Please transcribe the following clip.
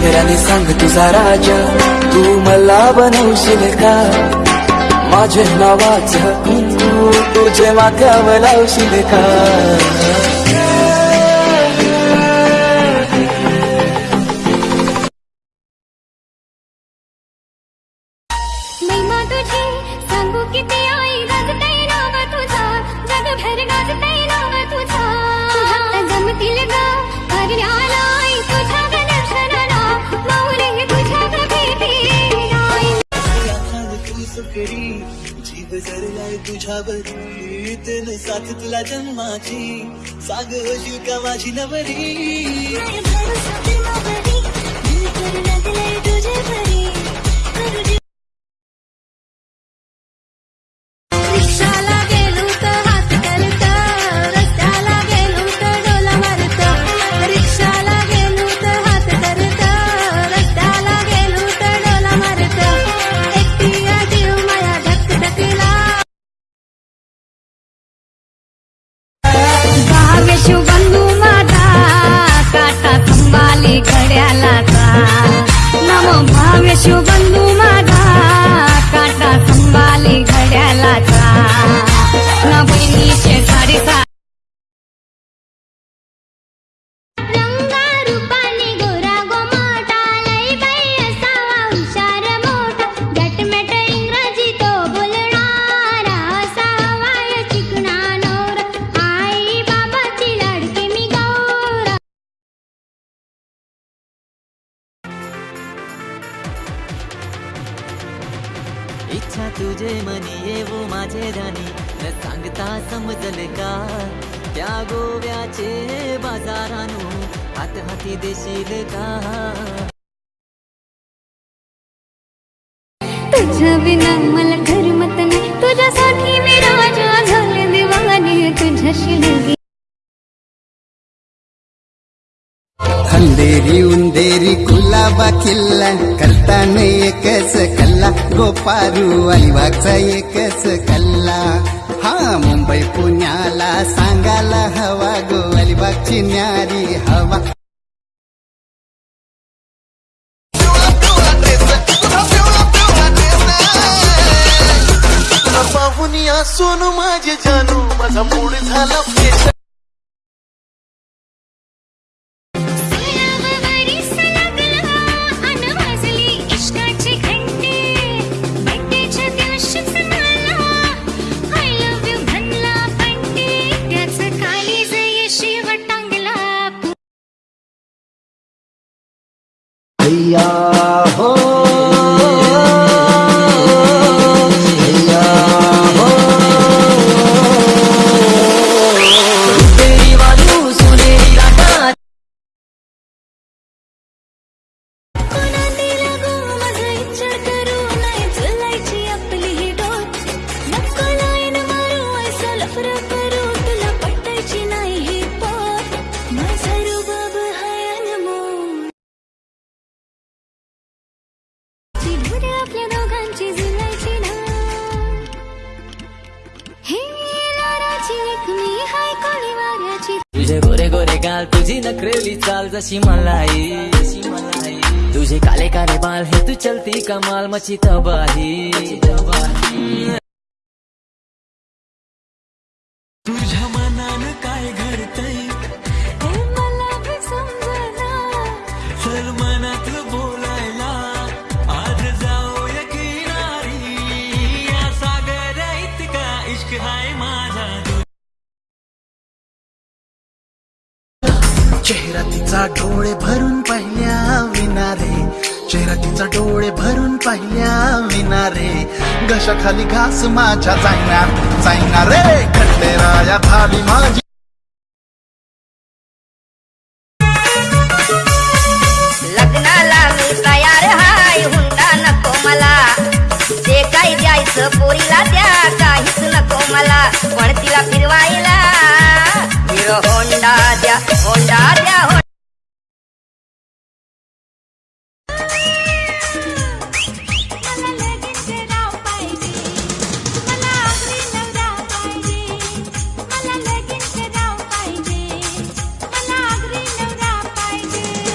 चेहऱ्याने सांग तुझा राजा तू मला बनवशील का। माझे नावाचं कुंकू तुझे माथ्यावर लावशील का। सांगू किती आई गाजतय नाव तुझा जगभर गाजतय तुझ्यावरी तेन साथ तुला जन्माची. साग होशील का माझी नवरी भावे इच्छा तुझे मनी येवो माझे धनी न सांगता समजल का? त्या गोव्याचे बाजारानू हात हाती देशील का? तुझ्या विना मला करमत नाही. तुझ्यासाठी मी राजा झाले दिवाणी तुझ्याशी अंधेरी उंदेरी कुलाबा किल्ला. करताना एकच कल्ला. गोपारू अलिबागचा एकच कल्ला. हा मुंबई पुण्याला सांगायला हवा गो. अलिबागची न्यारी हवा. सोनू माझे जानू. माझा मूड झाला पेश अय्या हो तुझे गोरे गोरे गाल तुझी नखरेली चाल जशी मलाई. जशी मलाई तुझे काले काले बाल हे तू चलती कमाल मची तबाही. तुझ्या मनानं काय घडतंय? मला भी चेहरा तिचा डोळे भरून पाहिल्या विनारे. चेहरा तिचा डोळे भरून पाहिल्या विनारे. घशाखाली घास माझ्या जायना जायना रे. राया भावी माझी. लग्नाला मी तयार हाय हुंडा नको मला. जे काही द्यायचं पोरीला द्या काहीच नको मला. पण तिला फिरवायला